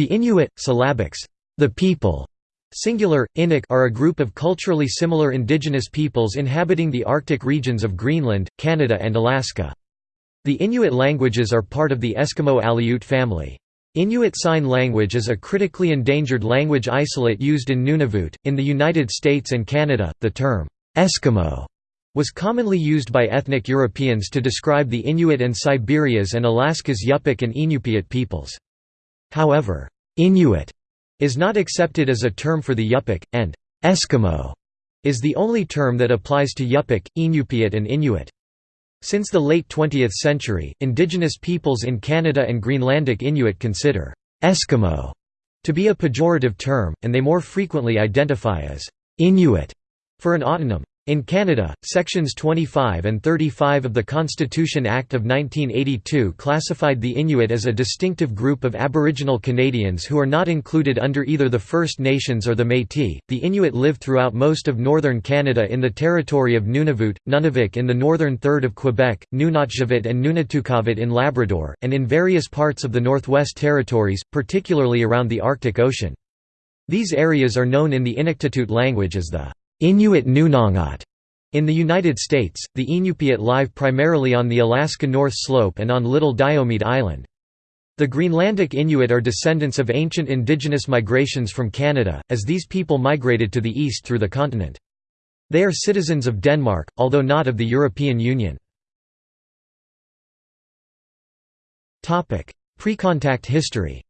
The Inuit, syllabics, the people, singular, Inuk are a group of culturally similar indigenous peoples inhabiting the Arctic regions of Greenland, Canada and Alaska. The Inuit languages are part of the Eskimo-Aleut family. Inuit Sign Language is a critically endangered language isolate used in Nunavut. In the United States and Canada, the term Eskimo was commonly used by ethnic Europeans to describe the Inuit and Siberia's and Alaska's Yupik and Inupiat peoples. However, Inuit is not accepted as a term for the Yupik, and Eskimo is the only term that applies to Yupik, Inupiat and Inuit. Since the late 20th century, indigenous peoples in Canada and Greenlandic Inuit consider «Eskimo» to be a pejorative term, and they more frequently identify as «Inuit» for an autonym. In Canada, Sections 25 and 35 of the Constitution Act of 1982 classified the Inuit as a distinctive group of Aboriginal Canadians who are not included under either the First Nations or the Métis. The Inuit live throughout most of northern Canada in the territory of Nunavut, Nunavik in the northern third of Quebec, Nunatsiavut and Nunatukavut in Labrador, and in various parts of the Northwest Territories, particularly around the Arctic Ocean. These areas are known in the Inuktitut language as the Inuit Nunangat. In the United States, the Inupiat live primarily on the Alaska North Slope and on Little Diomede Island. The Greenlandic Inuit are descendants of ancient indigenous migrations from Canada, as these people migrated to the east through the continent. They are citizens of Denmark, although not of the European Union. Pre-contact history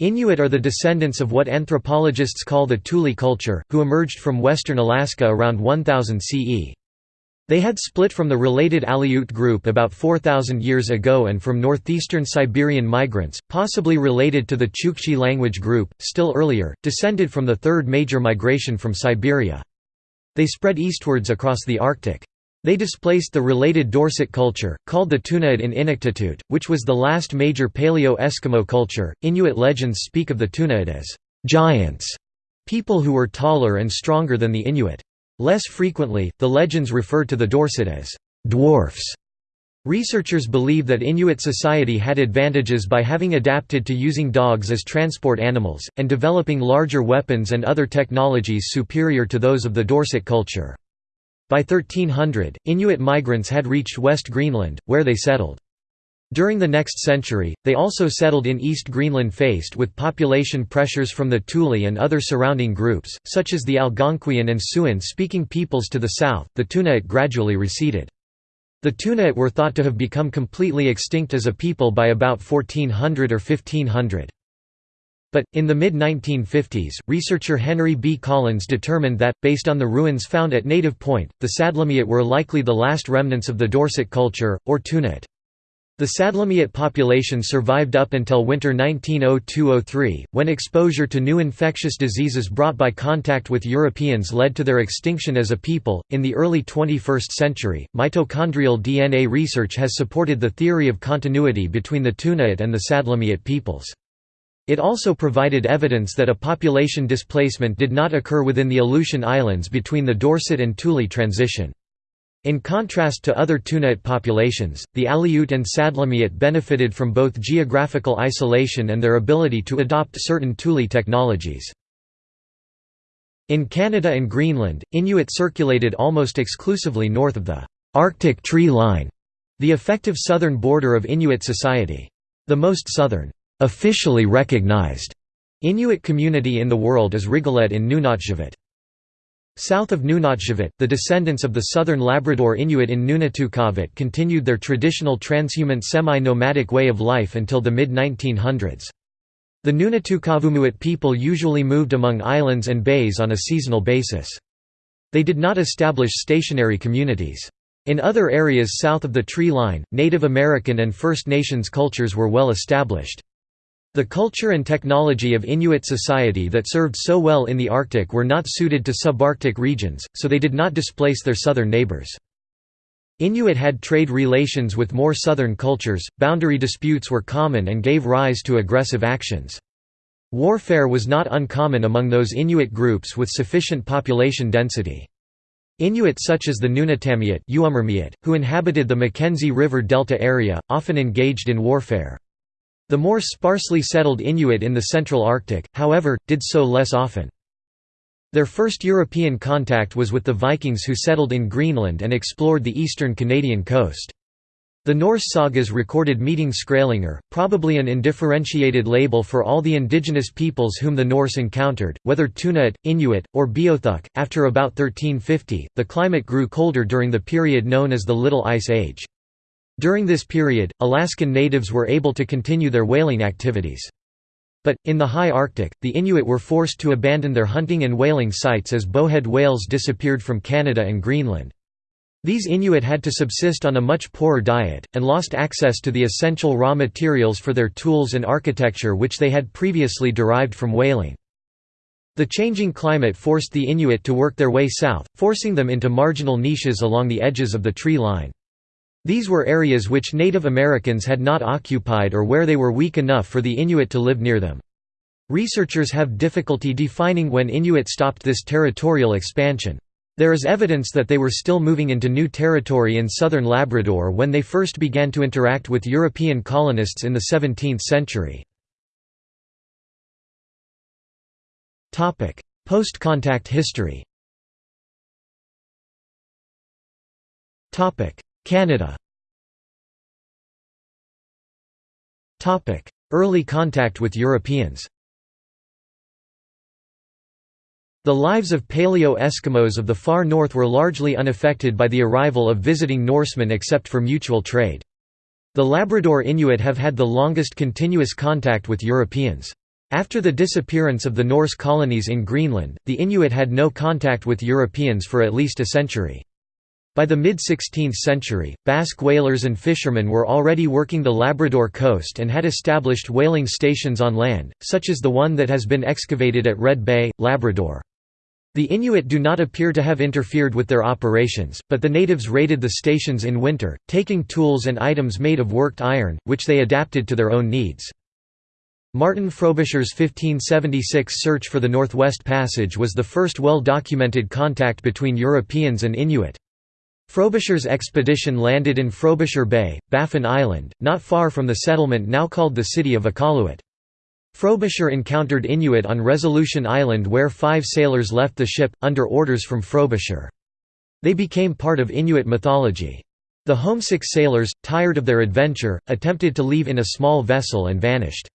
Inuit are the descendants of what anthropologists call the Thule culture, who emerged from western Alaska around 1000 CE. They had split from the related Aleut group about 4,000 years ago and from northeastern Siberian migrants, possibly related to the Chukchi language group, still earlier, descended from the third major migration from Siberia. They spread eastwards across the Arctic. They displaced the related Dorset culture, called the Tunaat in Inuktitut, which was the last major Paleo-Eskimo culture. Inuit legends speak of the Tunaat as giants, people who were taller and stronger than the Inuit. Less frequently, the legends refer to the Dorset as dwarfs. Researchers believe that Inuit society had advantages by having adapted to using dogs as transport animals, and developing larger weapons and other technologies superior to those of the Dorset culture. By 1300, Inuit migrants had reached West Greenland, where they settled. During the next century, they also settled in East Greenland faced with population pressures from the Thule and other surrounding groups, such as the Algonquian and Siouan-speaking peoples to the south. The Tunaat gradually receded. The Tunaat were thought to have become completely extinct as a people by about 1400 or 1500. But, in the mid-1950s, researcher Henry B. Collins determined that, based on the ruins found at Native Point, the Sadlermiut were likely the last remnants of the Dorset culture, or Tunaat. The Sadlermiut population survived up until winter 1902–03, when exposure to new infectious diseases brought by contact with Europeans led to their extinction as a people. In the early 21st century, mitochondrial DNA research has supported the theory of continuity between the Tunaat and the Sadlermiut peoples. It also provided evidence that a population displacement did not occur within the Aleutian Islands between the Dorset and Thule transition. In contrast to other Tunaat populations, the Aleut and Sadlermiut benefited from both geographical isolation and their ability to adopt certain Thule technologies. In Canada and Greenland, Inuit circulated almost exclusively north of the Arctic tree line, the effective southern border of Inuit society. The most southern officially recognized Inuit community in the world is Rigolet in Nunatsiavut. South of Nunatsiavut, the descendants of the southern Labrador Inuit in Nunatukavut continued their traditional transhumant semi-nomadic way of life until the mid-1900s. The Nunatukavumuit people usually moved among islands and bays on a seasonal basis. They did not establish stationary communities. In other areas south of the tree line, Native American and First Nations cultures were well established. The culture and technology of Inuit society that served so well in the Arctic were not suited to subarctic regions, so they did not displace their southern neighbors. Inuit had trade relations with more southern cultures, boundary disputes were common and gave rise to aggressive actions. Warfare was not uncommon among those Inuit groups with sufficient population density. Inuit such as the Nunatamiut who inhabited the Mackenzie River Delta area, often engaged in warfare. The more sparsely settled Inuit in the Central Arctic, however, did so less often. Their first European contact was with the Vikings who settled in Greenland and explored the eastern Canadian coast. The Norse sagas recorded meeting Skrælingr, probably an undifferentiated label for all the indigenous peoples whom the Norse encountered, whether Tunaat, Inuit, or Beothuk. After about 1350, the climate grew colder during the period known as the Little Ice Age. During this period, Alaskan natives were able to continue their whaling activities. But, in the high Arctic, the Inuit were forced to abandon their hunting and whaling sites as bowhead whales disappeared from Canada and Greenland. These Inuit had to subsist on a much poorer diet, and lost access to the essential raw materials for their tools and architecture which they had previously derived from whaling. The changing climate forced the Inuit to work their way south, forcing them into marginal niches along the edges of the tree line. These were areas which Native Americans had not occupied or where they were weak enough for the Inuit to live near them. Researchers have difficulty defining when Inuit stopped this territorial expansion. There is evidence that they were still moving into new territory in southern Labrador when they first began to interact with European colonists in the 17th century. Post-contact history Canada Early contact with Europeans The lives of Paleo-Eskimos of the far north were largely unaffected by the arrival of visiting Norsemen except for mutual trade. The Labrador Inuit have had the longest continuous contact with Europeans. After the disappearance of the Norse colonies in Greenland, the Inuit had no contact with Europeans for at least a century. By the mid-16th century, Basque whalers and fishermen were already working the Labrador coast and had established whaling stations on land, such as the one that has been excavated at Red Bay, Labrador. The Inuit do not appear to have interfered with their operations, but the natives raided the stations in winter, taking tools and items made of worked iron, which they adapted to their own needs. Martin Frobisher's 1576 search for the Northwest Passage was the first well-documented contact between Europeans and Inuit. Frobisher's expedition landed in Frobisher Bay, Baffin Island, not far from the settlement now called the city of Iqaluit. Frobisher encountered Inuit on Resolution Island where five sailors left the ship, under orders from Frobisher. They became part of Inuit mythology. The homesick sailors, tired of their adventure, attempted to leave in a small vessel and vanished.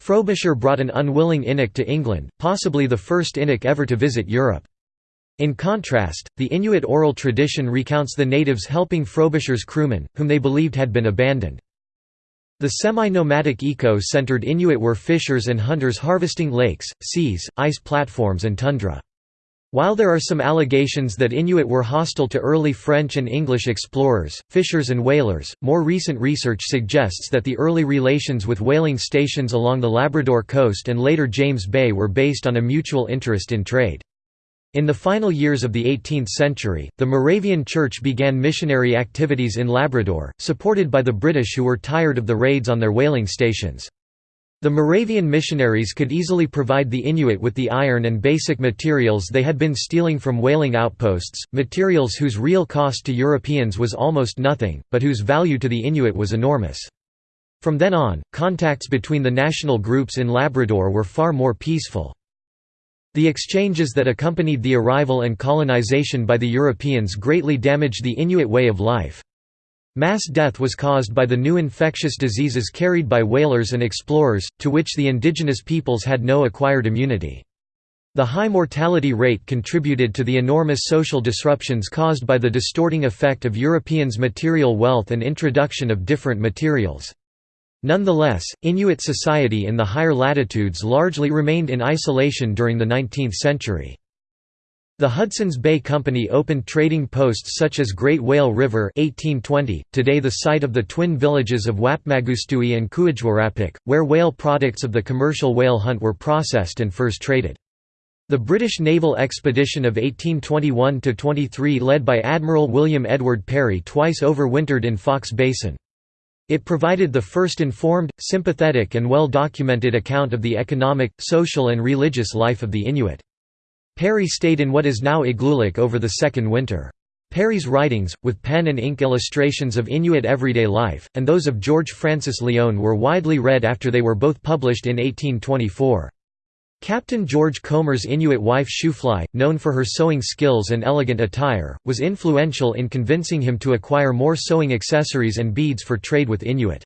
Frobisher brought an unwilling Inuk to England, possibly the first Inuk ever to visit Europe. In contrast, the Inuit oral tradition recounts the natives helping Frobisher's crewmen, whom they believed had been abandoned. The semi-nomadic eco-centered Inuit were fishers and hunters harvesting lakes, seas, ice platforms and tundra. While there are some allegations that Inuit were hostile to early French and English explorers, fishers and whalers, more recent research suggests that the early relations with whaling stations along the Labrador coast and later James Bay were based on a mutual interest in trade. In the final years of the 18th century, the Moravian Church began missionary activities in Labrador, supported by the British who were tired of the raids on their whaling stations. The Moravian missionaries could easily provide the Inuit with the iron and basic materials they had been stealing from whaling outposts, materials whose real cost to Europeans was almost nothing, but whose value to the Inuit was enormous. From then on, contacts between the national groups in Labrador were far more peaceful. The exchanges that accompanied the arrival and colonization by the Europeans greatly damaged the Inuit way of life. Mass death was caused by the new infectious diseases carried by whalers and explorers, to which the indigenous peoples had no acquired immunity. The high mortality rate contributed to the enormous social disruptions caused by the distorting effect of Europeans' material wealth and introduction of different materials. Nonetheless, Inuit society in the higher latitudes largely remained in isolation during the 19th century. The Hudson's Bay Company opened trading posts such as Great Whale River 1820, today the site of the twin villages of Whapmagoostui and Kuujjuarapik, where whale products of the commercial whale hunt were processed and first traded. The British naval expedition of 1821–23 led by Admiral William Edward Parry twice overwintered in Foxe Basin. It provided the first informed, sympathetic and well-documented account of the economic, social and religious life of the Inuit. Parry stayed in what is now Igloolik over the second winter. Parry's writings, with pen and ink illustrations of Inuit everyday life, and those of George Francis Lyon were widely read after they were both published in 1824. Captain George Comer's Inuit wife Shoofly, known for her sewing skills and elegant attire, was influential in convincing him to acquire more sewing accessories and beads for trade with Inuit.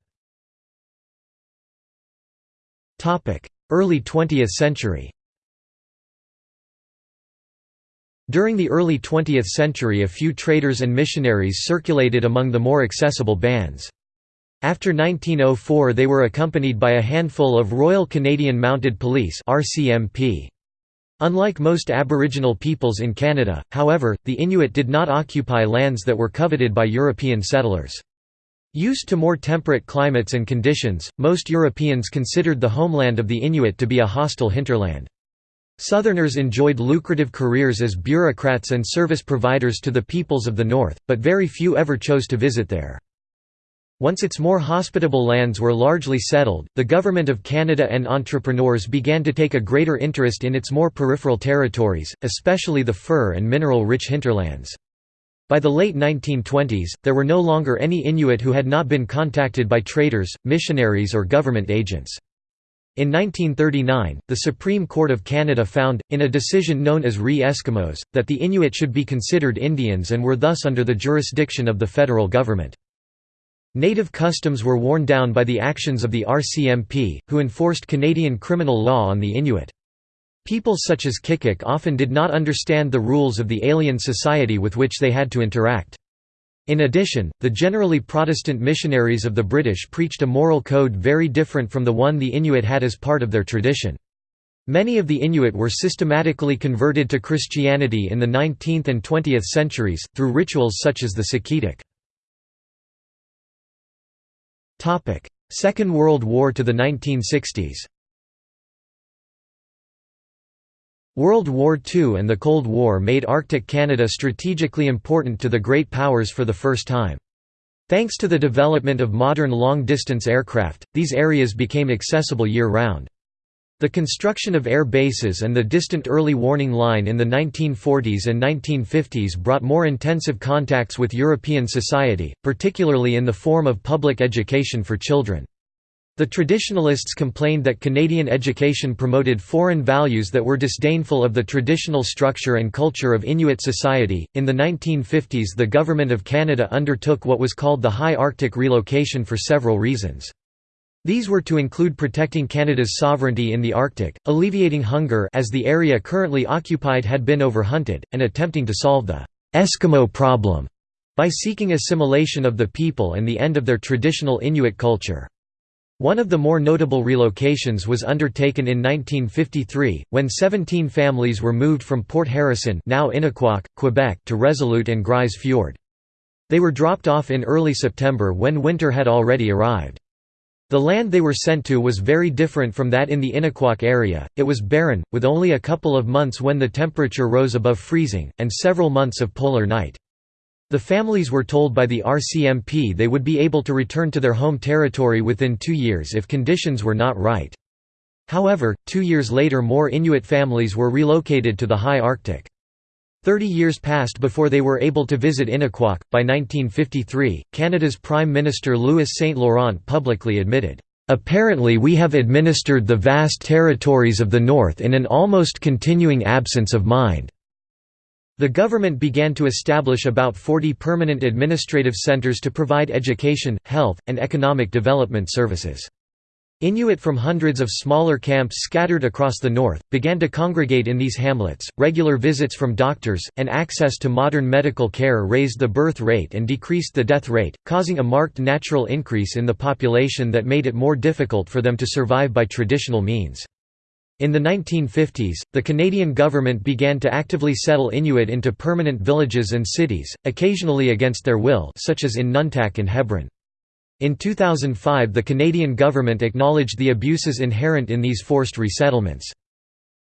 Early 20th century During the early 20th century a few traders and missionaries circulated among the more accessible bands. After 1904 they were accompanied by a handful of Royal Canadian Mounted Police Unlike most Aboriginal peoples in Canada, however, the Inuit did not occupy lands that were coveted by European settlers. Used to more temperate climates and conditions, most Europeans considered the homeland of the Inuit to be a hostile hinterland. Southerners enjoyed lucrative careers as bureaucrats and service providers to the peoples of the North, but very few ever chose to visit there. Once its more hospitable lands were largely settled, the Government of Canada and entrepreneurs began to take a greater interest in its more peripheral territories, especially the fur and mineral-rich hinterlands. By the late 1920s, there were no longer any Inuit who had not been contacted by traders, missionaries or government agents. In 1939, the Supreme Court of Canada found, in a decision known as Re Eskimos, that the Inuit should be considered Indians and were thus under the jurisdiction of the federal government. Native customs were worn down by the actions of the RCMP, who enforced Canadian criminal law on the Inuit. People such as Kikik often did not understand the rules of the alien society with which they had to interact. In addition, the generally Protestant missionaries of the British preached a moral code very different from the one the Inuit had as part of their tradition. Many of the Inuit were systematically converted to Christianity in the 19th and 20th centuries, through rituals such as the Siqqitiq. Second World War to the 1960s World War II and the Cold War made Arctic Canada strategically important to the Great Powers for the first time. Thanks to the development of modern long-distance aircraft, these areas became accessible year-round. The construction of air bases and the distant early warning line in the 1940s and 1950s brought more intensive contacts with European society, particularly in the form of public education for children. The traditionalists complained that Canadian education promoted foreign values that were disdainful of the traditional structure and culture of Inuit society. In the 1950s, the Government of Canada undertook what was called the High Arctic relocation for several reasons. These were to include protecting Canada's sovereignty in the Arctic, alleviating hunger as the area currently occupied had been overhunted, and attempting to solve the Eskimo problem by seeking assimilation of the people and the end of their traditional Inuit culture. One of the more notable relocations was undertaken in 1953, when 17 families were moved from Port Harrison now Inukjuak, Quebec to Resolute and Grise Fiord. They were dropped off in early September when winter had already arrived. The land they were sent to was very different from that in the Inukjuak area, it was barren, with only a couple of months when the temperature rose above freezing, and several months of polar night. The families were told by the RCMP they would be able to return to their home territory within two years if conditions were not right. However, two years later more Inuit families were relocated to the high Arctic. Thirty years passed before they were able to visit Inukjuak. By 1953, Canada's Prime Minister Louis Saint Laurent publicly admitted, Apparently we have administered the vast territories of the North in an almost continuing absence of mind. The government began to establish about 40 permanent administrative centres to provide education, health, and economic development services. Inuit from hundreds of smaller camps scattered across the north, began to congregate in these hamlets. Regular visits from doctors, and access to modern medical care raised the birth rate and decreased the death rate, causing a marked natural increase in the population that made it more difficult for them to survive by traditional means. In the 1950s, the Canadian government began to actively settle Inuit into permanent villages and cities, occasionally against their will such as in Nutak and Hebron. In 2005 the Canadian government acknowledged the abuses inherent in these forced resettlements.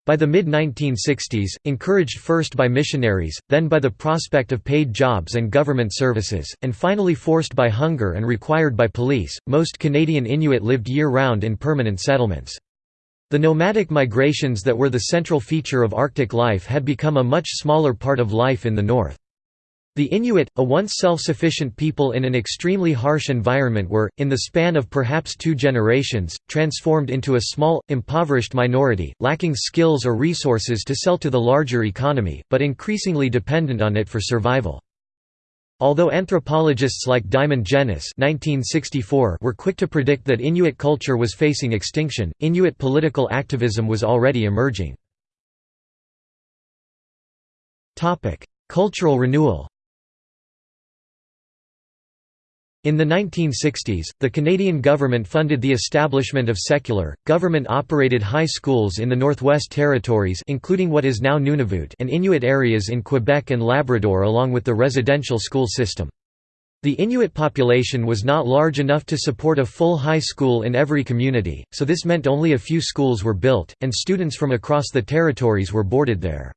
By the mid-1960s, encouraged first by missionaries, then by the prospect of paid jobs and government services, and finally forced by hunger and required by police, most Canadian Inuit lived year-round in permanent settlements. The nomadic migrations that were the central feature of Arctic life had become a much smaller part of life in the north. The Inuit, a once self-sufficient people in an extremely harsh environment were, in the span of perhaps two generations, transformed into a small, impoverished minority, lacking skills or resources to sell to the larger economy, but increasingly dependent on it for survival. Although anthropologists like Diamond Jenness were quick to predict that Inuit culture was facing extinction, Inuit political activism was already emerging. Cultural renewal In the 1960s, the Canadian government funded the establishment of secular, government-operated high schools in the Northwest Territories including what is now Nunavut and Inuit areas in Quebec and Labrador along with the residential school system. The Inuit population was not large enough to support a full high school in every community, so this meant only a few schools were built, and students from across the territories were boarded there.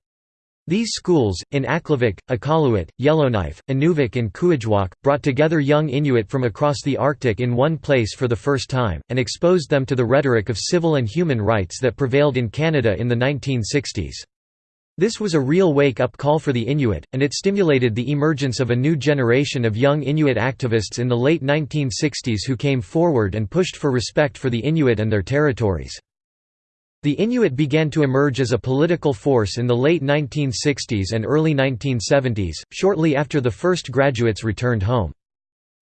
These schools, in Aklavik, Iqaluit, Yellowknife, Inuvik and Kuujjuaq, brought together young Inuit from across the Arctic in one place for the first time, and exposed them to the rhetoric of civil and human rights that prevailed in Canada in the 1960s. This was a real wake-up call for the Inuit, and it stimulated the emergence of a new generation of young Inuit activists in the late 1960s who came forward and pushed for respect for the Inuit and their territories. The Inuit began to emerge as a political force in the late 1960s and early 1970s, shortly after the first graduates returned home.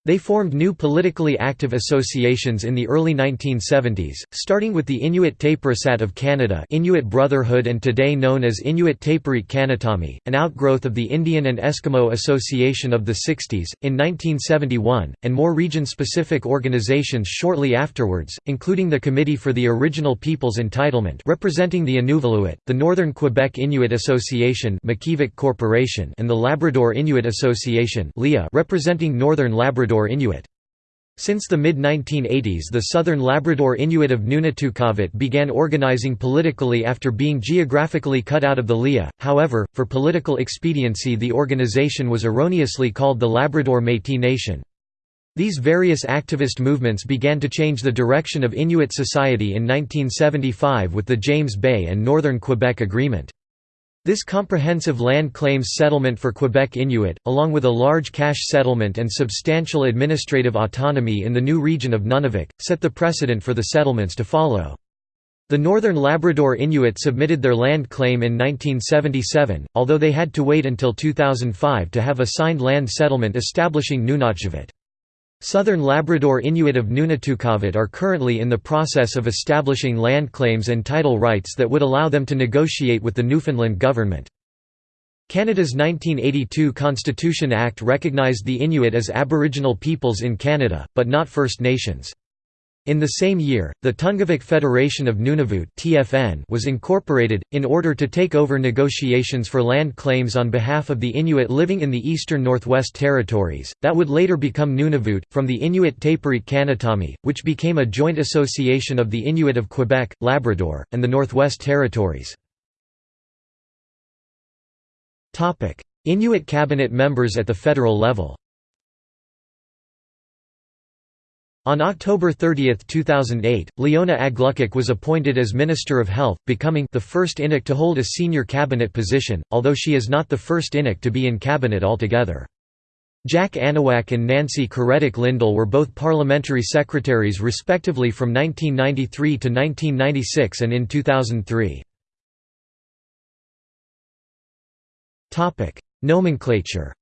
They formed new politically active associations in the early 1970s, starting with the Inuit Tapirisat of Canada Inuit Brotherhood and today known as Inuit Tapiriit Kanatami, an outgrowth of the Indian and Eskimo Association of the 60s, in 1971, and more region-specific organizations shortly afterwards, including the Committee for the Original Peoples Entitlement representing the Inuvialuit, the Northern Quebec Inuit Association Corporation and the Labrador Inuit Association representing Northern Labrador Labrador Inuit. Since the mid-1980s the Southern Labrador Inuit of Nunatuqavut began organizing politically after being geographically cut out of the LIA, however, for political expediency the organization was erroneously called the Labrador Métis Nation. These various activist movements began to change the direction of Inuit society in 1975 with the James Bay and Northern Quebec Agreement. This comprehensive land claims settlement for Quebec Inuit, along with a large cash settlement and substantial administrative autonomy in the new region of Nunavik, set the precedent for the settlements to follow. The Northern Labrador Inuit submitted their land claim in 1977, although they had to wait until 2005 to have a signed land settlement establishing Nunatsiavut. Southern Labrador Inuit of Nunatuqavut are currently in the process of establishing land claims and title rights that would allow them to negotiate with the Newfoundland government. Canada's 1982 Constitution Act recognized the Inuit as Aboriginal peoples in Canada, but not First Nations. In the same year, the Tungavik Federation of Nunavut (TFN) was incorporated in order to take over negotiations for land claims on behalf of the Inuit living in the eastern Northwest Territories. That would later become Nunavut from the Inuit Tapiriit Kanatami, which became a joint association of the Inuit of Quebec, Labrador, and the Northwest Territories. Topic: Inuit cabinet members at the federal level. On October 30, 2008, Leona Aglukkaq was appointed as Minister of Health, becoming the first Inuk to hold a senior cabinet position, although she is not the first Inuk to be in cabinet altogether. Jack Anawak and Nancy Karetak Lindell were both parliamentary secretaries respectively from 1993 to 1996 and in 2003. Nomenclature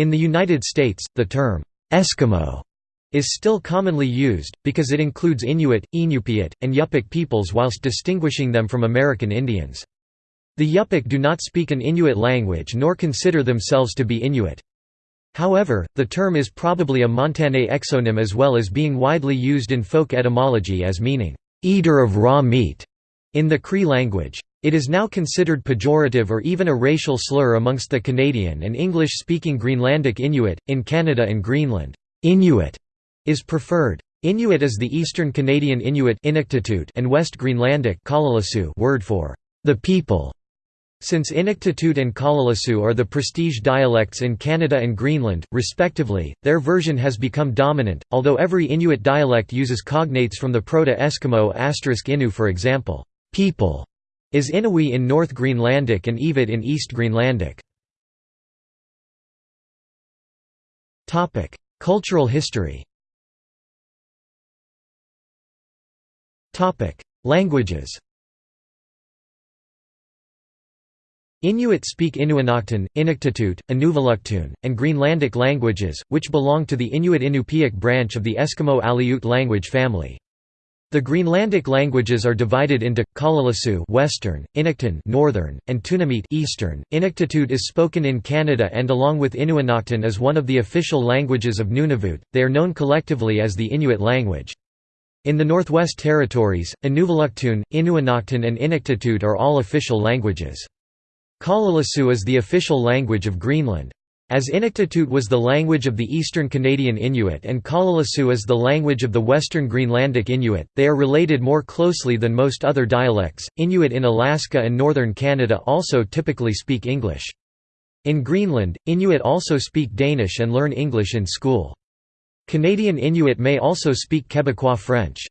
In the United States, the term, "'Eskimo' is still commonly used, because it includes Inuit, Inupiat, and Yupik peoples whilst distinguishing them from American Indians. The Yupik do not speak an Inuit language nor consider themselves to be Inuit. However, the term is probably a Montagnais exonym as well as being widely used in folk etymology as meaning, "'eater of raw meat' in the Cree language. It is now considered pejorative or even a racial slur amongst the Canadian and English-speaking Greenlandic Inuit. In Canada and Greenland, Inuit is preferred. Inuit is the Eastern Canadian Inuit and West Greenlandic word for the people. Since Inuktitut and Kalaallisut are the prestige dialects in Canada and Greenland, respectively, their version has become dominant, although every Inuit dialect uses cognates from the Proto Eskimo asterisk *inu for example, people is Inuwi in North Greenlandic and Iwit in East Greenlandic. Cultural history Languages Inuit speak Inuinnaqtun, Inuktitut, Inuvialuktun, and Greenlandic languages, which belong to the Inuit-Inupiaq branch of the Eskimo-Aleut language family. The Greenlandic languages are divided into Kalaallisut Western, Inuktun Northern, and Tunamit Eastern. Inuktitut is spoken in Canada and along with Inuinnaqtun is one of the official languages of Nunavut. They are known collectively as the Inuit language. In the Northwest Territories, Inuvialuktun, Inuinnaqtun and Inuktitut are all official languages. Kalaallisut is the official language of Greenland. As Inuktitut was the language of the Eastern Canadian Inuit and Kalaallisut is the language of the Western Greenlandic Inuit, they are related more closely than most other dialects. Inuit in Alaska and northern Canada also typically speak English. In Greenland, Inuit also speak Danish and learn English in school. Canadian Inuit may also speak Quebecois French.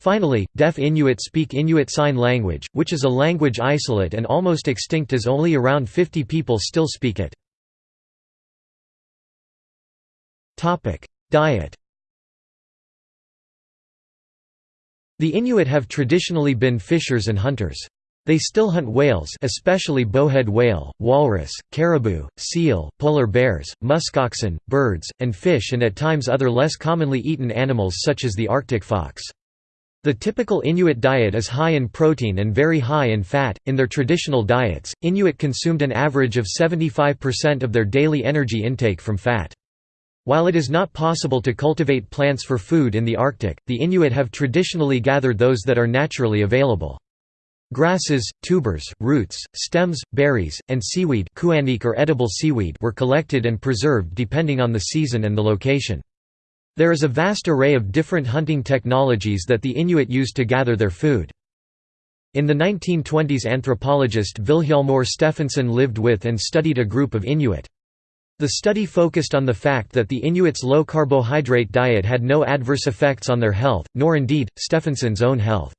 Finally, deaf Inuit speak Inuit Sign Language, which is a language isolate and almost extinct as only around 50 people still speak it. Diet The Inuit have traditionally been fishers and hunters. They still hunt whales especially bowhead whale, walrus, caribou, seal, polar bears, muskoxen, birds, and fish and at times other less commonly eaten animals such as the Arctic fox. The typical Inuit diet is high in protein and very high in fat. In their traditional diets, Inuit consumed an average of 75% of their daily energy intake from fat. While it is not possible to cultivate plants for food in the Arctic, the Inuit have traditionally gathered those that are naturally available. Grasses, tubers, roots, stems, berries, and seaweed or edible seaweed were collected and preserved depending on the season and the location. There is a vast array of different hunting technologies that the Inuit used to gather their food. In the 1920s anthropologist Vilhjalmur Stefansson lived with and studied a group of Inuit. The study focused on the fact that the Inuits' low-carbohydrate diet had no adverse effects on their health, nor indeed, Stefansson's own health.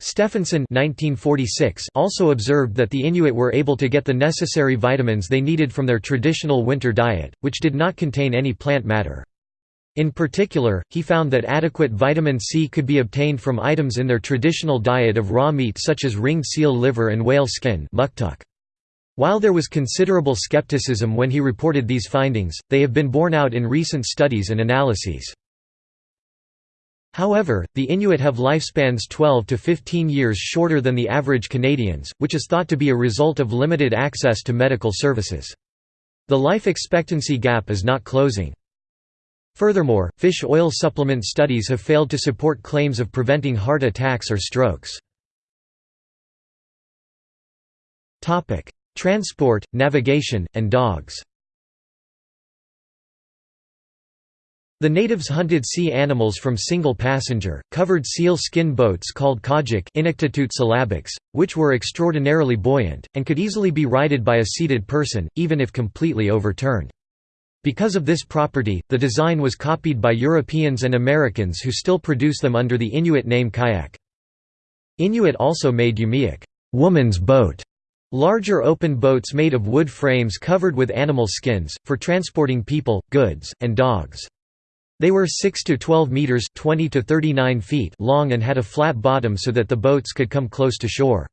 Stefansson also observed that the Inuit were able to get the necessary vitamins they needed from their traditional winter diet, which did not contain any plant matter. In particular, he found that adequate vitamin C could be obtained from items in their traditional diet of raw meat such as ringed seal liver and whale skin While there was considerable skepticism when he reported these findings, they have been borne out in recent studies and analyses. However, the Inuit have lifespans 12 to 15 years shorter than the average Canadians, which is thought to be a result of limited access to medical services. The life expectancy gap is not closing. Furthermore, fish oil supplement studies have failed to support claims of preventing heart attacks or strokes. Transport, navigation, and dogs The natives hunted sea animals from single-passenger, covered seal skin boats called kajik which were extraordinarily buoyant, and could easily be righted by a seated person, even if completely overturned. Because of this property, the design was copied by Europeans and Americans who still produce them under the Inuit name kayak. Inuit also made umiak woman's boat", larger open boats made of wood frames covered with animal skins, for transporting people, goods, and dogs. They were 6 to 12 meters 20 to 39 feet long and had a flat bottom so that the boats could come close to shore.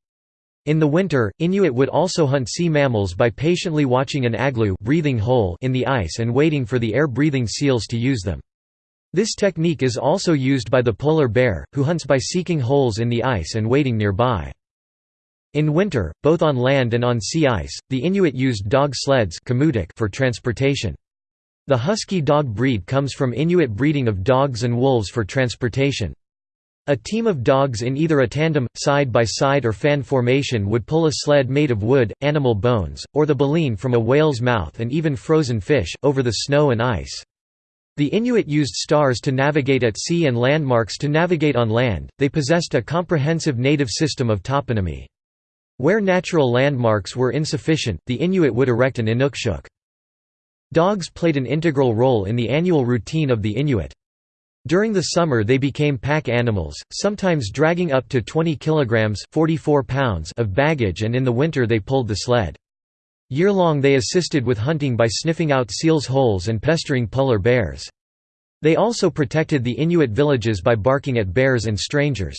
In the winter, Inuit would also hunt sea mammals by patiently watching an aglu breathing hole in the ice and waiting for the air-breathing seals to use them. This technique is also used by the polar bear, who hunts by seeking holes in the ice and waiting nearby. In winter, both on land and on sea ice, the Inuit used dog sleds for transportation. The husky dog breed comes from Inuit breeding of dogs and wolves for transportation. A team of dogs in either a tandem, side-by-side or fan formation would pull a sled made of wood, animal bones, or the baleen from a whale's mouth and even frozen fish, over the snow and ice. The Inuit used stars to navigate at sea and landmarks to navigate on land, they possessed a comprehensive native system of toponymy. Where natural landmarks were insufficient, the Inuit would erect an Inukshuk. Dogs played an integral role in the annual routine of the Inuit. During the summer they became pack animals, sometimes dragging up to 20 kilograms 44 pounds of baggage and in the winter they pulled the sled. Year-long they assisted with hunting by sniffing out seals' holes and pestering polar bears. They also protected the Inuit villages by barking at bears and strangers.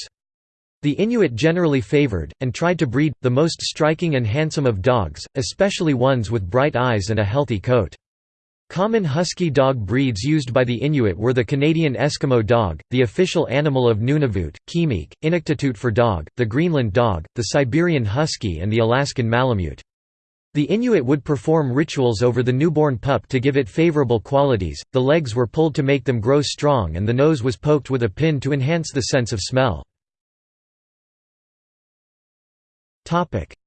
The Inuit generally favored, and tried to breed, the most striking and handsome of dogs, especially ones with bright eyes and a healthy coat. Common husky dog breeds used by the Inuit were the Canadian Eskimo dog, the official animal of Nunavut, Khimik, Inuktitut for dog, the Greenland dog, the Siberian husky and the Alaskan Malamute. The Inuit would perform rituals over the newborn pup to give it favorable qualities, the legs were pulled to make them grow strong and the nose was poked with a pin to enhance the sense of smell.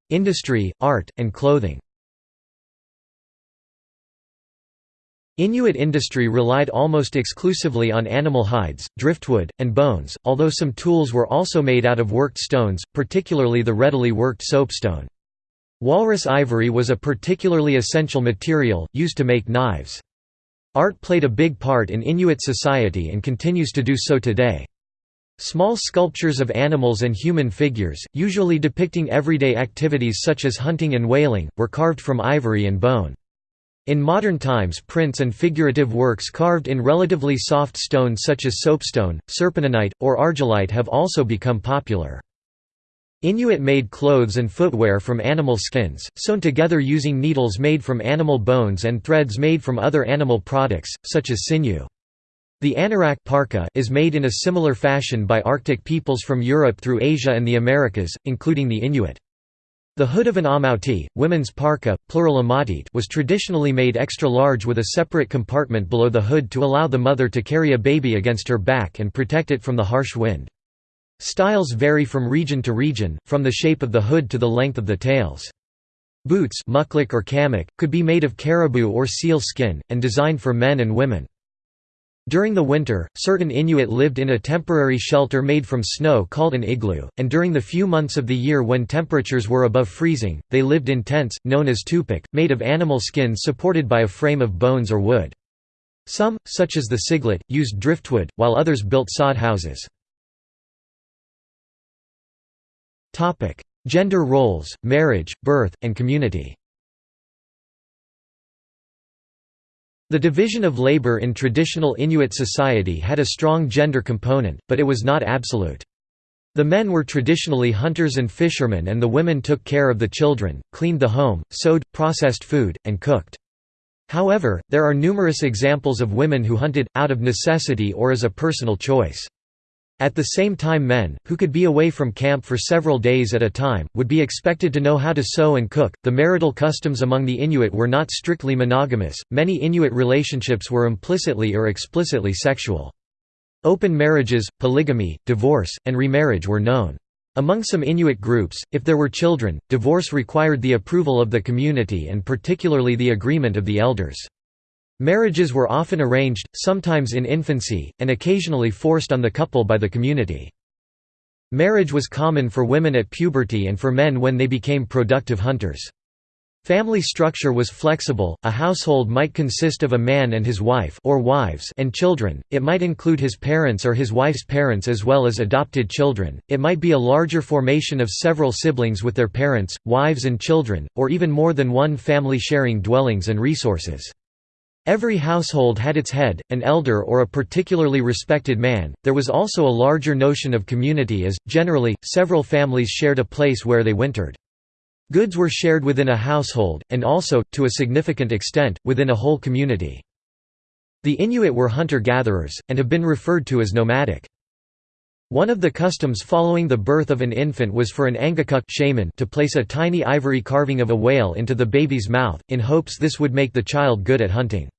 Industry, art, and clothing Inuit industry relied almost exclusively on animal hides, driftwood, and bones, although some tools were also made out of worked stones, particularly the readily worked soapstone. Walrus ivory was a particularly essential material, used to make knives. Art played a big part in Inuit society and continues to do so today. Small sculptures of animals and human figures, usually depicting everyday activities such as hunting and whaling, were carved from ivory and bone. In modern times prints and figurative works carved in relatively soft stone such as soapstone, serpentinite, or argillite have also become popular. Inuit made clothes and footwear from animal skins, sewn together using needles made from animal bones and threads made from other animal products, such as sinew. The anorak parka is made in a similar fashion by Arctic peoples from Europe through Asia and the Americas, including the Inuit. The hood of an amauti, women's parka, plural amatit, was traditionally made extra large with a separate compartment below the hood to allow the mother to carry a baby against her back and protect it from the harsh wind. Styles vary from region to region, from the shape of the hood to the length of the tails. Boots or kamik, could be made of caribou or seal skin, and designed for men and women. During the winter, certain Inuit lived in a temporary shelter made from snow called an igloo, and during the few months of the year when temperatures were above freezing, they lived in tents, known as tupik, made of animal skins supported by a frame of bones or wood. Some, such as the Siglit, used driftwood, while others built sod houses. Gender roles, marriage, birth, and community The division of labor in traditional Inuit society had a strong gender component, but it was not absolute. The men were traditionally hunters and fishermen and the women took care of the children, cleaned the home, sewed, processed food, and cooked. However, there are numerous examples of women who hunted, out of necessity or as a personal choice. At the same time men, who could be away from camp for several days at a time, would be expected to know how to sew and cook. The marital customs among the Inuit were not strictly monogamous, many Inuit relationships were implicitly or explicitly sexual. Open marriages, polygamy, divorce, and remarriage were known. Among some Inuit groups, if there were children, divorce required the approval of the community and particularly the agreement of the elders. Marriages were often arranged, sometimes in infancy, and occasionally forced on the couple by the community. Marriage was common for women at puberty and for men when they became productive hunters. Family structure was flexible, a household might consist of a man and his wife or wives and children, it might include his parents or his wife's parents as well as adopted children, it might be a larger formation of several siblings with their parents, wives and children, or even more than one family sharing dwellings and resources. Every household had its head, an elder or a particularly respected man. There was also a larger notion of community as, generally, several families shared a place where they wintered. Goods were shared within a household, and also, to a significant extent, within a whole community. The Inuit were hunter-gatherers, and have been referred to as nomadic. One of the customs following the birth of an infant was for an angakuk shaman to place a tiny ivory carving of a whale into the baby's mouth, in hopes this would make the child good at hunting.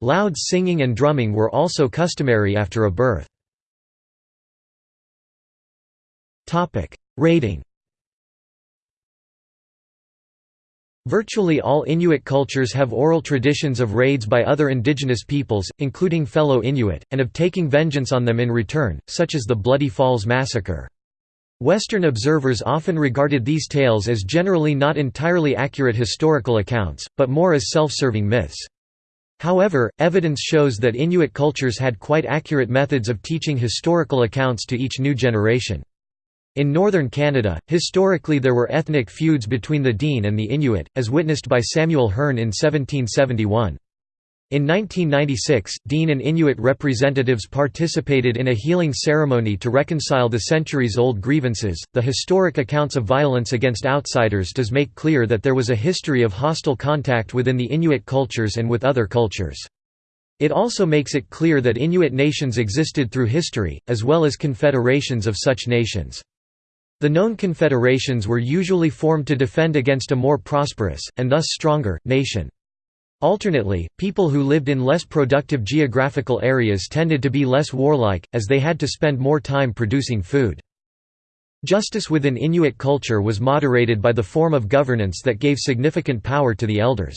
Loud singing and drumming were also customary after a birth. Raiding Virtually all Inuit cultures have oral traditions of raids by other indigenous peoples, including fellow Inuit, and of taking vengeance on them in return, such as the Bloody Falls Massacre. Western observers often regarded these tales as generally not entirely accurate historical accounts, but more as self-serving myths. However, evidence shows that Inuit cultures had quite accurate methods of teaching historical accounts to each new generation. In northern Canada, historically there were ethnic feuds between the Dene and the Inuit, as witnessed by Samuel Hearne in 1771. In 1996, Dene and Inuit representatives participated in a healing ceremony to reconcile the centuries-old grievances. The historic accounts of violence against outsiders does make clear that there was a history of hostile contact within the Inuit cultures and with other cultures. It also makes it clear that Inuit nations existed through history, as well as confederations of such nations. The known confederations were usually formed to defend against a more prosperous, and thus stronger, nation. Alternately, people who lived in less productive geographical areas tended to be less warlike, as they had to spend more time producing food. Justice within Inuit culture was moderated by the form of governance that gave significant power to the elders.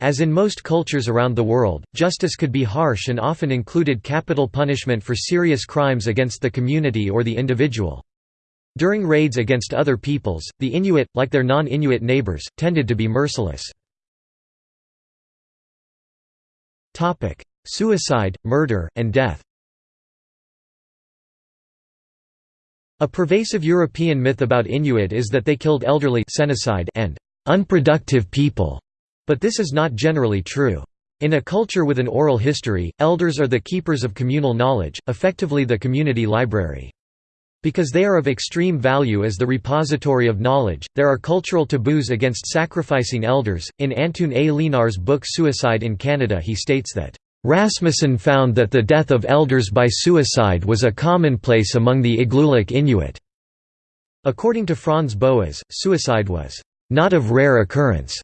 As in most cultures around the world, justice could be harsh and often included capital punishment for serious crimes against the community or the individual. During raids against other peoples, the Inuit, like their non-Inuit neighbors, tended to be merciless. Suicide, murder, and death A pervasive European myth about Inuit is that they killed elderly and unproductive people, but this is not generally true. In a culture with an oral history, elders are the keepers of communal knowledge, effectively the community library. Because they are of extreme value as the repository of knowledge, there are cultural taboos against sacrificing elders. In Antoon A. Leenaars' book Suicide in Canada, he states that, Rasmussen found that the death of elders by suicide was a commonplace among the Igloolik Inuit. According to Franz Boas, suicide was not of rare occurrence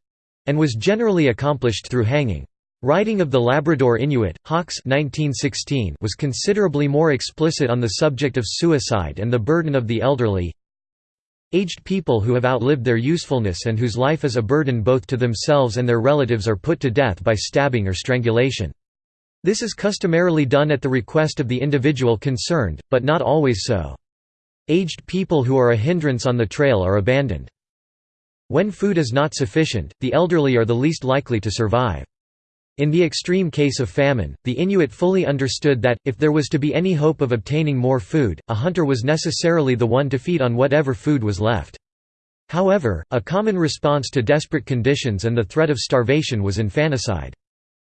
and was generally accomplished through hanging. Writing of the Labrador Inuit, Hawkes 1916 was considerably more explicit on the subject of suicide and the burden of the elderly. Aged people who have outlived their usefulness and whose life is a burden both to themselves and their relatives are put to death by stabbing or strangulation. This is customarily done at the request of the individual concerned, but not always so. Aged people who are a hindrance on the trail are abandoned. When food is not sufficient, the elderly are the least likely to survive. In the extreme case of famine, the Inuit fully understood that, if there was to be any hope of obtaining more food, a hunter was necessarily the one to feed on whatever food was left. However, a common response to desperate conditions and the threat of starvation was infanticide.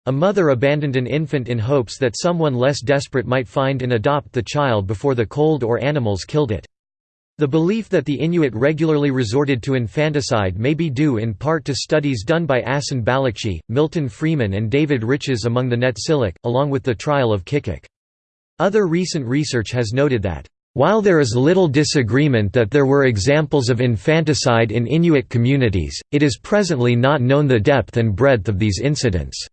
A mother abandoned an infant in hopes that someone less desperate might find and adopt the child before the cold or animals killed it. The belief that the Inuit regularly resorted to infanticide may be due in part to studies done by Asen Balikci, Milton Freeman and David Riches among the Netsilik, along with the trial of Kikik. Other recent research has noted that, "...while there is little disagreement that there were examples of infanticide in Inuit communities, it is presently not known the depth and breadth of these incidents."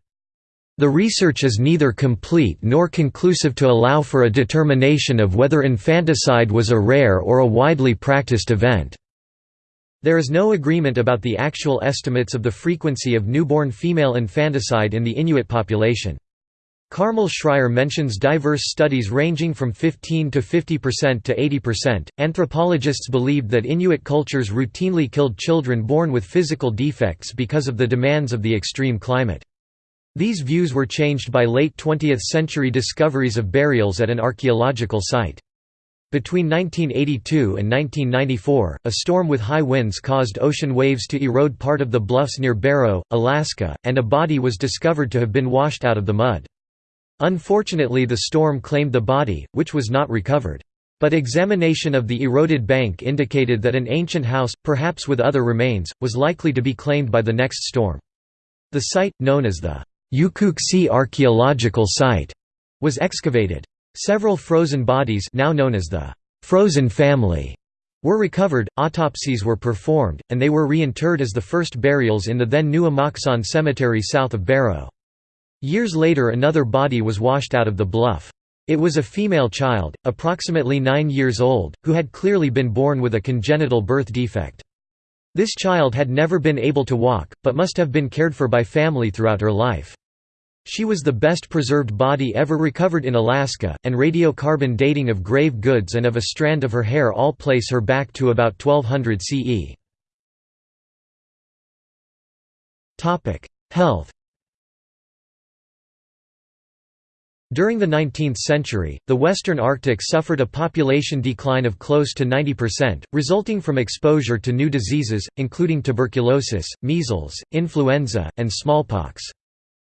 The research is neither complete nor conclusive to allow for a determination of whether infanticide was a rare or a widely practiced event. There is no agreement about the actual estimates of the frequency of newborn female infanticide in the Inuit population. Carmel Schrire mentions diverse studies ranging from 15 to 50% to 80%. Anthropologists believed that Inuit cultures routinely killed children born with physical defects because of the demands of the extreme climate. These views were changed by late 20th-century discoveries of burials at an archaeological site. Between 1982 and 1994, a storm with high winds caused ocean waves to erode part of the bluffs near Barrow, Alaska, and a body was discovered to have been washed out of the mud. Unfortunately the storm claimed the body, which was not recovered. But examination of the eroded bank indicated that an ancient house, perhaps with other remains, was likely to be claimed by the next storm. The site, known as the Ukkuqsi archaeological site was excavated. Several frozen bodies now known as the frozen family were recovered, autopsies were performed, and they were reinterred as the first burials in the then new Imaiksaun cemetery south of Barrow. Years later another body was washed out of the bluff. It was a female child, approximately nine years old, who had clearly been born with a congenital birth defect. This child had never been able to walk, but must have been cared for by family throughout her life. She was the best preserved body ever recovered in Alaska, and radiocarbon dating of grave goods and of a strand of her hair all place her back to about 1200 CE. Health During the 19th century, the western Arctic suffered a population decline of close to 90%, resulting from exposure to new diseases, including tuberculosis, measles, influenza, and smallpox.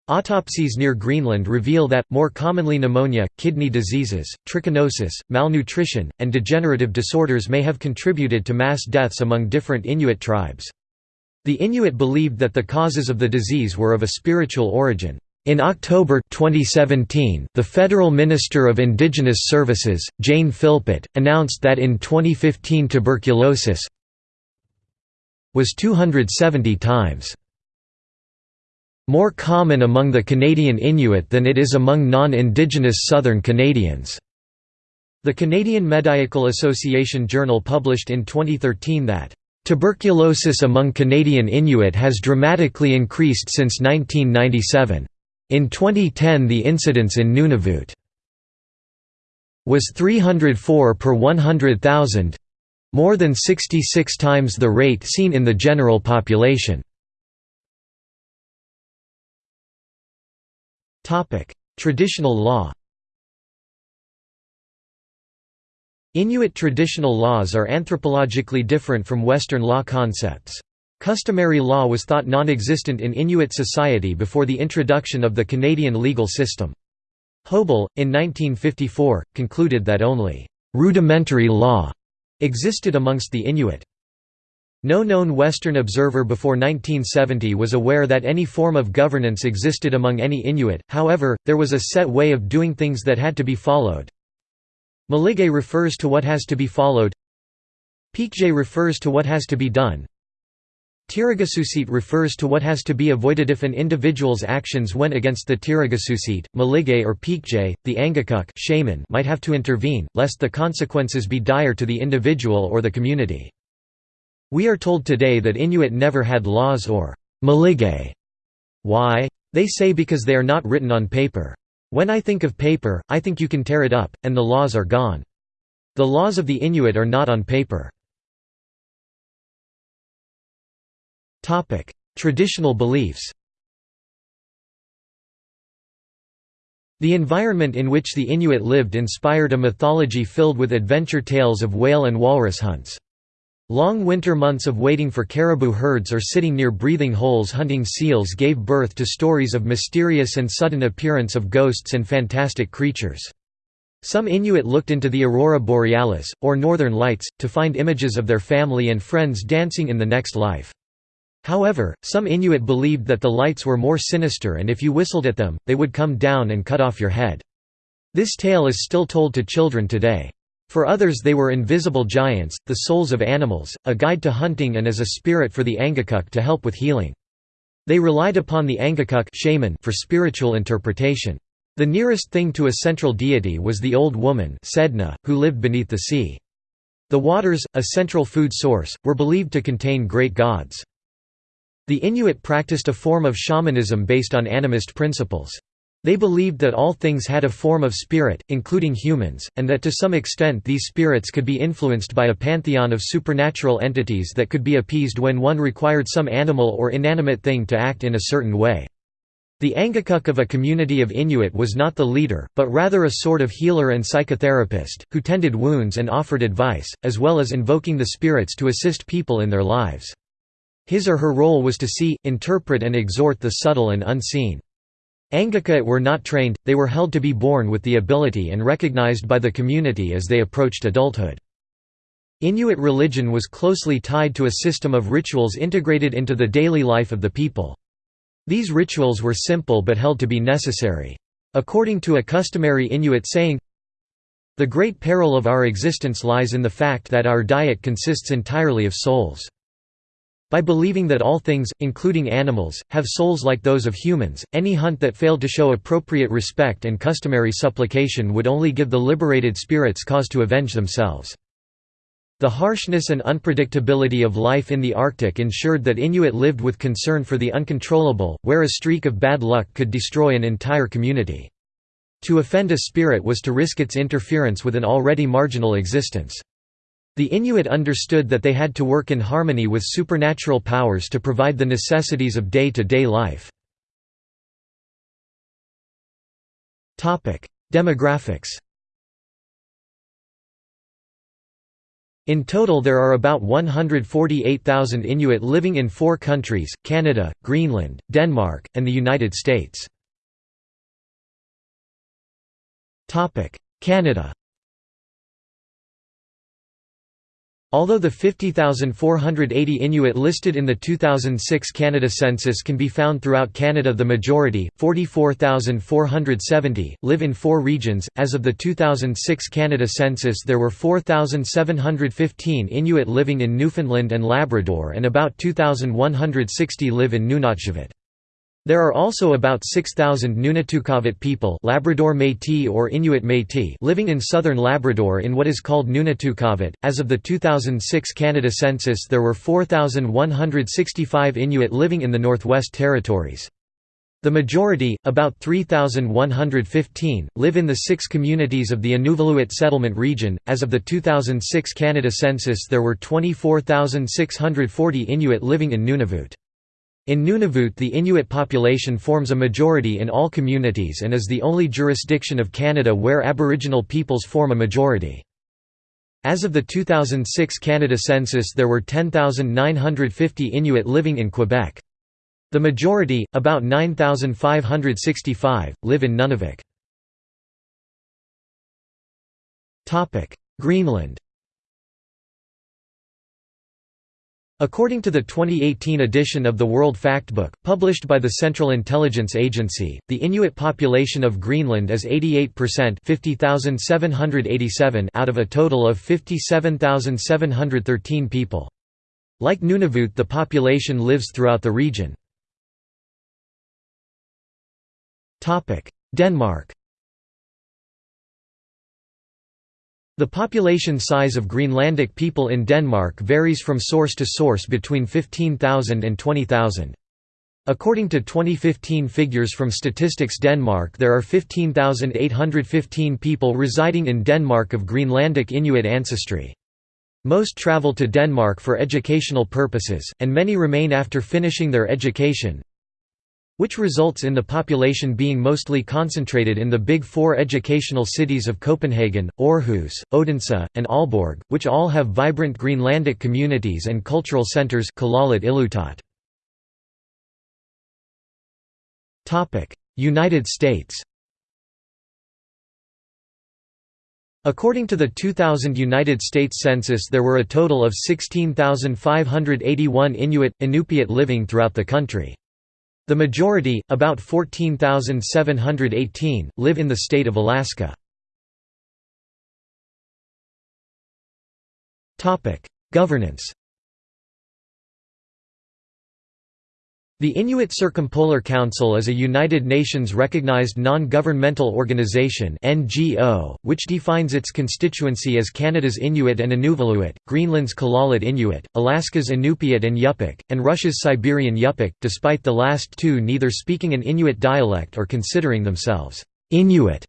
Autopsies near Greenland reveal that, more commonly pneumonia, kidney diseases, trichinosis, malnutrition, and degenerative disorders may have contributed to mass deaths among different Inuit tribes. The Inuit believed that the causes of the disease were of a spiritual origin. In October 2017, the Federal Minister of Indigenous Services, Jane Philpott, announced that in 2015 tuberculosis was 270 times more common among the Canadian Inuit than it is among non-Indigenous Southern Canadians. The Canadian Medical Association Journal published in 2013 that, "...tuberculosis among Canadian Inuit has dramatically increased since 1997. In 2010 the incidence in Nunavut was 304 per 100,000—more than 66 times the rate seen in the general population." Traditional law Inuit traditional laws are anthropologically different from Western law concepts. Customary law was thought non-existent in Inuit society before the introduction of the Canadian legal system. Hoebel, in 1954, concluded that only «rudimentary law» existed amongst the Inuit. No known Western observer before 1970 was aware that any form of governance existed among any Inuit, however, there was a set way of doing things that had to be followed. Maligait refers to what has to be followed Piqujait refers to what has to be done Tirigusuusiit refers to what has to be avoided if an individual's actions went against the Tirigusuusiit, Maligait or Piqujait, the Angakok shaman might have to intervene, lest the consequences be dire to the individual or the community. We are told today that Inuit never had laws or maligait. Why? They say because they are not written on paper. When I think of paper, I think you can tear it up, and the laws are gone. The laws of the Inuit are not on paper. Traditional beliefs The environment in which the Inuit lived inspired a mythology filled with adventure tales of whale and walrus hunts. Long winter months of waiting for caribou herds or sitting near breathing holes hunting seals gave birth to stories of mysterious and sudden appearance of ghosts and fantastic creatures. Some Inuit looked into the aurora borealis, or northern lights, to find images of their family and friends dancing in the next life. However, some Inuit believed that the lights were more sinister and if you whistled at them, they would come down and cut off your head. This tale is still told to children today. For others they were invisible giants, the souls of animals, a guide to hunting and as a spirit for the Angakok to help with healing. They relied upon the Angakok shaman for spiritual interpretation. The nearest thing to a central deity was the old woman Sedna, who lived beneath the sea. The waters, a central food source, were believed to contain great gods. The Inuit practiced a form of shamanism based on animist principles. They believed that all things had a form of spirit, including humans, and that to some extent these spirits could be influenced by a pantheon of supernatural entities that could be appeased when one required some animal or inanimate thing to act in a certain way. The Angakuk of a community of Inuit was not the leader, but rather a sort of healer and psychotherapist, who tended wounds and offered advice, as well as invoking the spirits to assist people in their lives. His or her role was to see, interpret and exhort the subtle and unseen. Angakok were not trained, they were held to be born with the ability and recognized by the community as they approached adulthood. Inuit religion was closely tied to a system of rituals integrated into the daily life of the people. These rituals were simple but held to be necessary. According to a customary Inuit saying, The great peril of our existence lies in the fact that our diet consists entirely of souls. By believing that all things, including animals, have souls like those of humans, any hunt that failed to show appropriate respect and customary supplication would only give the liberated spirits cause to avenge themselves. The harshness and unpredictability of life in the Arctic ensured that Inuit lived with concern for the uncontrollable, where a streak of bad luck could destroy an entire community. To offend a spirit was to risk its interference with an already marginal existence. The Inuit understood that they had to work in harmony with supernatural powers to provide the necessities of day-to-day -day life. Demographics In total there are about 148,000 Inuit living in four countries, Canada, Greenland, Denmark, and the United States. Canada Although the 50,480 Inuit listed in the 2006 Canada census can be found throughout Canada the majority, 44,470, live in four regions. As of the 2006 Canada census there were 4,715 Inuit living in Newfoundland and Labrador and about 2,160 live in Nunatsiavut. There are also about 6,000 Nunatukavut people Labrador Métis or Inuit Métis living in southern Labrador in what is called Nunatukavut. As of the 2006 Canada census there were 4,165 Inuit living in the Northwest Territories. The majority, about 3,115, live in the six communities of the Inuvialuit settlement region. As of the 2006 Canada census there were 24,640 Inuit living in Nunavut. In Nunavut the Inuit population forms a majority in all communities and is the only jurisdiction of Canada where Aboriginal peoples form a majority. As of the 2006 Canada census there were 10,950 Inuit living in Quebec. The majority, about 9,565, live in Nunavik. Greenland According to the 2018 edition of the World Factbook, published by the Central Intelligence Agency, the Inuit population of Greenland is 88% 50,787 out of a total of 57,713 people. Like Nunavut the population lives throughout the region. Denmark The population size of Greenlandic people in Denmark varies from source to source between 15,000 and 20,000. According to 2015 figures from Statistics Denmark there are 15,815 people residing in Denmark of Greenlandic Inuit ancestry. Most travel to Denmark for educational purposes, and many remain after finishing their education, which results in the population being mostly concentrated in the Big Four educational cities of Copenhagen, Aarhus, Odense, and Aalborg, which all have vibrant Greenlandic communities and cultural centers United States According to the 2000 United States Census there were a total of 16,581 Inuit, Inupiat living throughout the country. The majority, about 14,718, live in the state of Alaska. Governance The Inuit Circumpolar Council is a United Nations recognized non-governmental organization (NGO), which defines its constituency as Canada's Inuit and Inuvialuit, Greenland's Kalaallit Inuit, Alaska's Inupiat and Yupik, and Russia's Siberian Yupik, despite the last two neither speaking an Inuit dialect or considering themselves Inuit.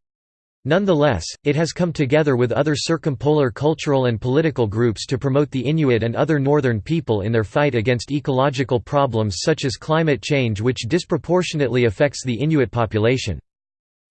Nonetheless, it has come together with other circumpolar cultural and political groups to promote the Inuit and other northern people in their fight against ecological problems such as climate change which disproportionately affects the Inuit population.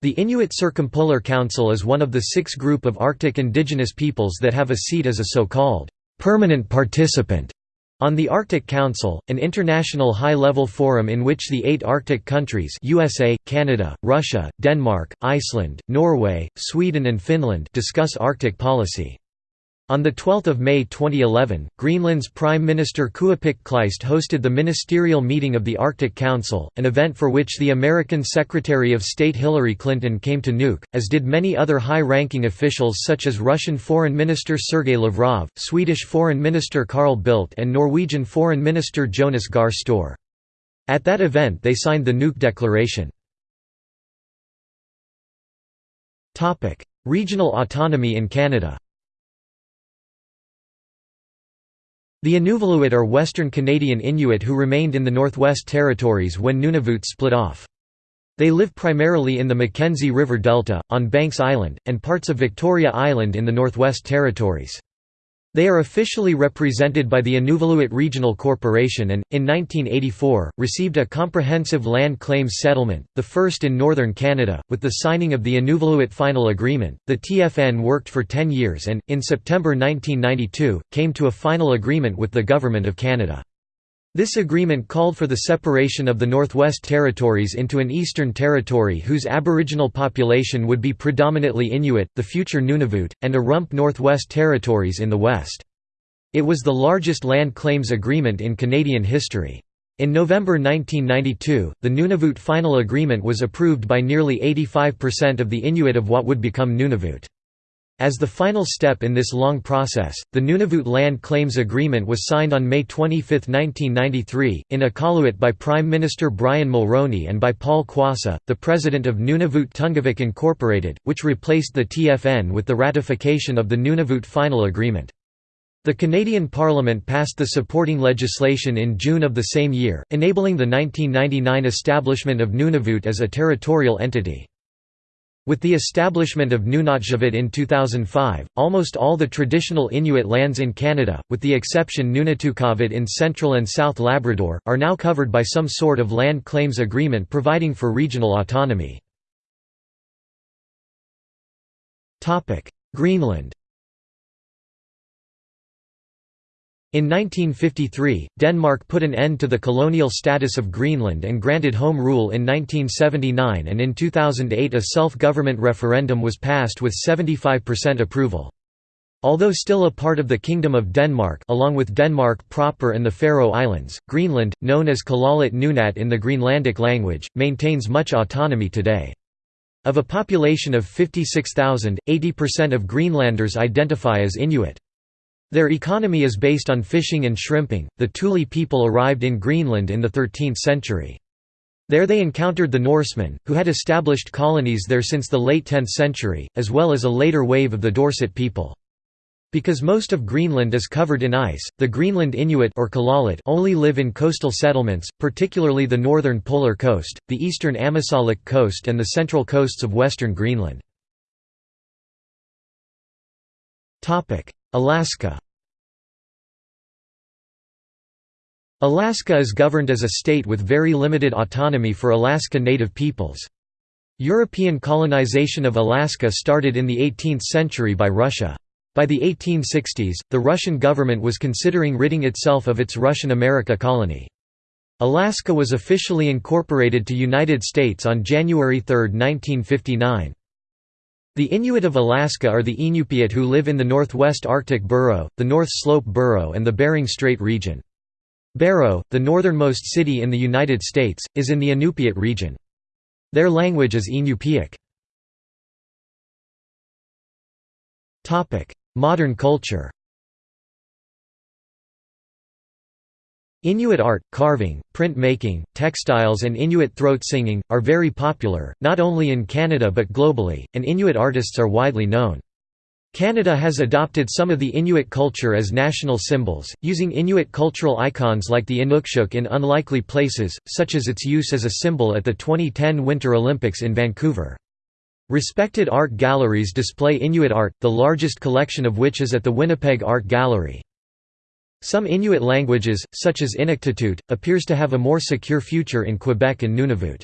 The Inuit Circumpolar Council is one of the six group of Arctic indigenous peoples that have a seat as a so-called permanent participant on the Arctic Council, an international high-level forum in which the eight Arctic countries USA, Canada, Russia, Denmark, Iceland, Norway, Sweden and Finland discuss Arctic policy. On 12 May 2011, Greenland's Prime Minister Kuupik Kleist hosted the ministerial meeting of the Arctic Council, an event for which the American Secretary of State Hillary Clinton came to Nuuk, as did many other high-ranking officials such as Russian Foreign Minister Sergei Lavrov, Swedish Foreign Minister Carl Bildt and Norwegian Foreign Minister Jonas Gahr Store. At that event they signed the Nuuk Declaration. Regional autonomy in Canada The Inuvialuit are Western Canadian Inuit who remained in the Northwest Territories when Nunavut split off. They live primarily in the Mackenzie River Delta, on Banks Island, and parts of Victoria Island in the Northwest Territories. They are officially represented by the Inuvialuit Regional Corporation and, in 1984, received a comprehensive land claims settlement, the first in northern Canada. With the signing of the Inuvialuit Final Agreement, the TFN worked for 10 years and, in September 1992, came to a final agreement with the Government of Canada. This agreement called for the separation of the Northwest Territories into an Eastern Territory whose aboriginal population would be predominantly Inuit, the future Nunavut, and a rump Northwest Territories in the west. It was the largest land claims agreement in Canadian history. In November 1992, the Nunavut Final Agreement was approved by nearly 85% of the Inuit of what would become Nunavut. As the final step in this long process, the Nunavut Land Claims Agreement was signed on May 25, 1993, in Iqaluit by Prime Minister Brian Mulroney and by Paul Quassa, the president of Nunavut Tunngavik Incorporated, which replaced the TFN with the ratification of the Nunavut Final Agreement. The Canadian Parliament passed the supporting legislation in June of the same year, enabling the 1999 establishment of Nunavut as a territorial entity. With the establishment of Nunatsiavut in 2005, almost all the traditional Inuit lands in Canada, with the exception Nunatukavut in central and south Labrador, are now covered by some sort of land claims agreement providing for regional autonomy. Greenland In 1953, Denmark put an end to the colonial status of Greenland and granted home rule in 1979 and in 2008 a self-government referendum was passed with 75% approval. Although still a part of the Kingdom of Denmark along with Denmark proper and the Faroe Islands, Greenland, known as Kalaallit Nunaat in the Greenlandic language, maintains much autonomy today. Of a population of 56,000, 80% of Greenlanders identify as Inuit. Their economy is based on fishing and shrimping. The Thule people arrived in Greenland in the 13th century. There they encountered the Norsemen, who had established colonies there since the late 10th century, as well as a later wave of the Dorset people. Because most of Greenland is covered in ice, the Greenland Inuit or Kalaallit only live in coastal settlements, particularly the northern polar coast, the eastern Ammassalik coast and the central coasts of western Greenland. Alaska Alaska is governed as a state with very limited autonomy for Alaska Native peoples. European colonization of Alaska started in the 18th century by Russia. By the 1860s, the Russian government was considering ridding itself of its Russian America colony. Alaska was officially incorporated to United States on January 3, 1959. The Inuit of Alaska are the Inupiat who live in the Northwest Arctic Borough, the North Slope Borough and the Bering Strait region. Barrow, the northernmost city in the United States, is in the Inupiat region. Their language is Inupiaq. Modern culture Inuit art, carving, print-making, textiles and Inuit throat singing, are very popular, not only in Canada but globally, and Inuit artists are widely known. Canada has adopted some of the Inuit culture as national symbols, using Inuit cultural icons like the Inukshuk in unlikely places, such as its use as a symbol at the 2010 Winter Olympics in Vancouver. Respected art galleries display Inuit art, the largest collection of which is at the Winnipeg Art Gallery. Some Inuit languages, such as Inuktitut, appears to have a more secure future in Quebec and Nunavut.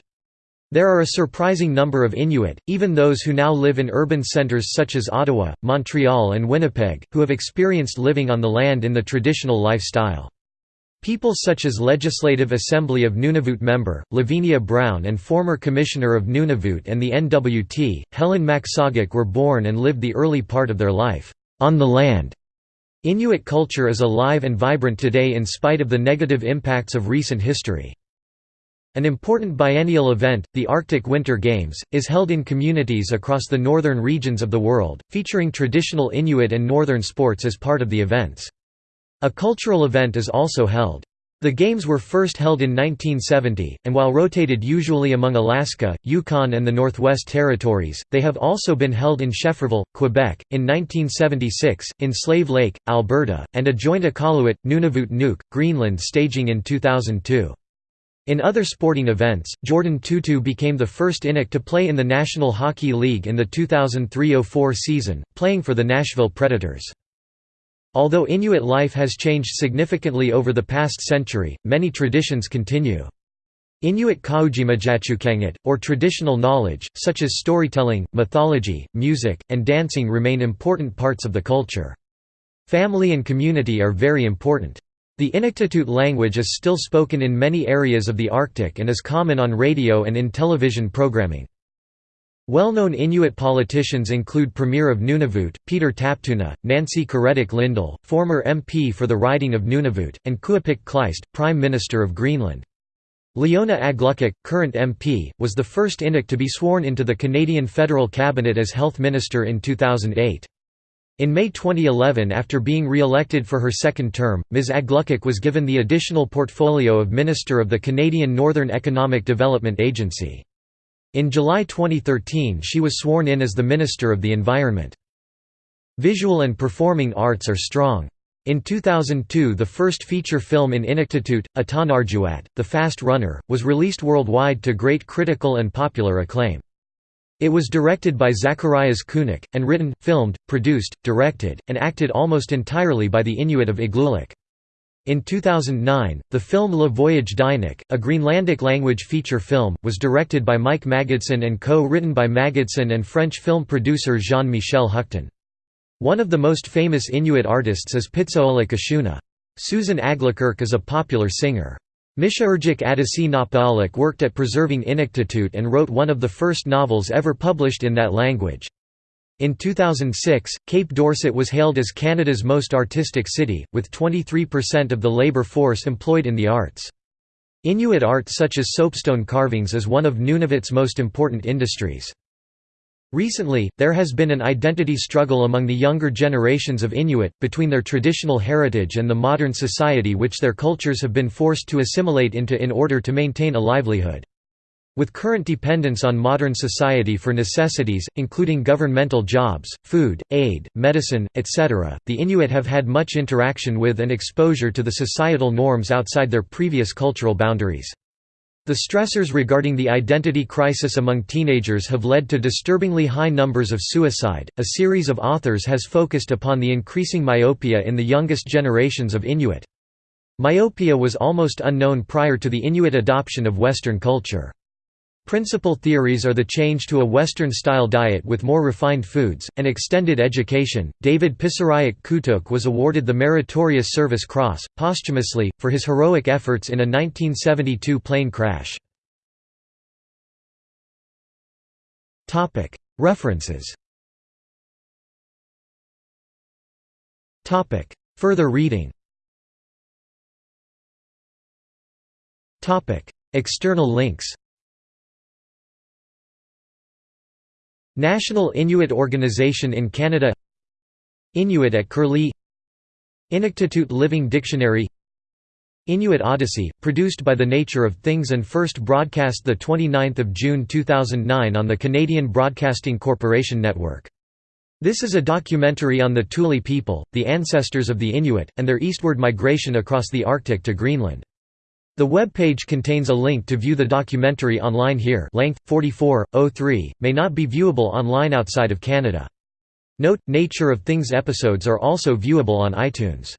There are a surprising number of Inuit, even those who now live in urban centres such as Ottawa, Montreal and Winnipeg, who have experienced living on the land in the traditional lifestyle. People such as Legislative Assembly of Nunavut member, Lavinia Brown and former Commissioner of Nunavut and the NWT, Helen Maksagak were born and lived the early part of their life, on the land. Inuit culture is alive and vibrant today in spite of the negative impacts of recent history. An important biennial event, the Arctic Winter Games, is held in communities across the northern regions of the world, featuring traditional Inuit and northern sports as part of the events. A cultural event is also held. The Games were first held in 1970, and while rotated usually among Alaska, Yukon and the Northwest Territories, they have also been held in Schefferville, Quebec, in 1976, in Slave Lake, Alberta, and a joint Iqaluit, Nunavut Nuuk, Greenland staging in 2002. In other sporting events, Jordan Tootoo became the first Inuk to play in the National Hockey League in the 2003–04 season, playing for the Nashville Predators. Although Inuit life has changed significantly over the past century, many traditions continue. Inuit Qaujimajatuqangit, or traditional knowledge, such as storytelling, mythology, music, and dancing remain important parts of the culture. Family and community are very important. The Inuktitut language is still spoken in many areas of the Arctic and is common on radio and in television programming. Well-known Inuit politicians include Premier of Nunavut, Peter Taptuna, Nancy Karetak-Lindell, former MP for the riding of Nunavut, and Kuupik Kleist, Prime Minister of Greenland. Leona Aglukkaq, current MP, was the first Inuk to be sworn into the Canadian federal cabinet as Health Minister in 2008. In May 2011 after being re-elected for her second term, Ms Aglukkaq was given the additional portfolio of Minister of the Canadian Northern Economic Development Agency. In July 2013 she was sworn in as the Minister of the Environment. Visual and performing arts are strong. In 2002 the first feature film in Inuktitut, Atanarjuat, The Fast Runner, was released worldwide to great critical and popular acclaim. It was directed by Zacharias Kunuk, and written, filmed, produced, directed, and acted almost entirely by the Inuit of Igloolik. In 2009, the film Le Voyage d'Inuk, a Greenlandic language feature film, was directed by Mike Magidson and co-written by Magidson and French film producer Jean-Michel Huctin. One of the most famous Inuit artists is Pitseolak Ashoona. Susan Aglukark is a popular singer. Mitiarjuk Attasie Nappaaluk worked at preserving Inuktitut and wrote one of the first novels ever published in that language. In 2006, Cape Dorset was hailed as Canada's most artistic city, with 23% of the labour force employed in the arts. Inuit art such as soapstone carvings is one of Nunavut's most important industries. Recently, there has been an identity struggle among the younger generations of Inuit, between their traditional heritage and the modern society which their cultures have been forced to assimilate into in order to maintain a livelihood. With current dependence on modern society for necessities, including governmental jobs, food, aid, medicine, etc., the Inuit have had much interaction with and exposure to the societal norms outside their previous cultural boundaries. The stressors regarding the identity crisis among teenagers have led to disturbingly high numbers of suicide. A series of authors has focused upon the increasing myopia in the youngest generations of Inuit. Myopia was almost unknown prior to the Inuit adoption of Western culture. Principal theories are the change to a Western-style diet with more refined foods, and extended education. David Pisurayak Kootook was awarded the Meritorious Service Cross, posthumously, for his heroic efforts in a 1972 plane crash. References Further reading External links National Inuit Organization in Canada Inuit at Curlie Inuktitut Living Dictionary Inuit Odyssey, produced by The Nature of Things and first broadcast 29 June 2009 on the Canadian Broadcasting Corporation Network. This is a documentary on the Thule people, the ancestors of the Inuit, and their eastward migration across the Arctic to Greenland. The web page contains a link to view the documentary online here length, 44.03, may not be viewable online outside of Canada. Note, Nature of Things episodes are also viewable on iTunes.